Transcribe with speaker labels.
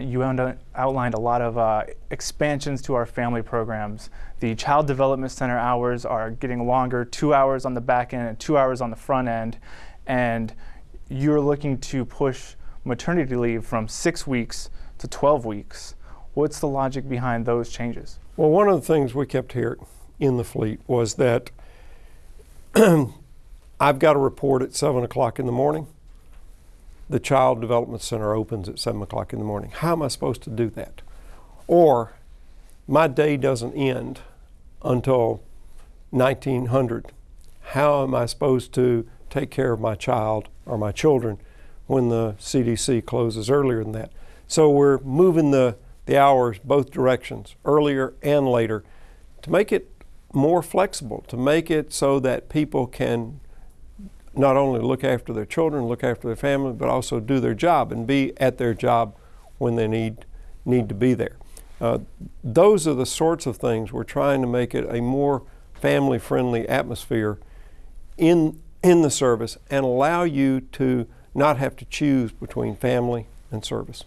Speaker 1: You outlined a lot of uh, expansions to our family programs. The Child Development Center hours are getting longer, two hours on the back end and two hours on the front end. And you're looking to push maternity leave from six weeks to 12 weeks. What's the logic behind those changes?
Speaker 2: Well, one of the things we kept hearing in the fleet was that I've got a report at 7 o'clock in the morning. The Child Development Center opens at 7 o'clock in the morning. How am I supposed to do that? Or my day doesn't end until 1900. How am I supposed to take care of my child or my children when the CDC closes earlier than that? So we're moving the, the hours both directions, earlier and later, to make it more flexible, to make it so that people can not only look after their children, look after their family, but also do their job and be at their job when they need need to be there. Uh, those are the sorts of things we're trying to make it a more family-friendly atmosphere in in the service and allow you to not have to choose between family and service.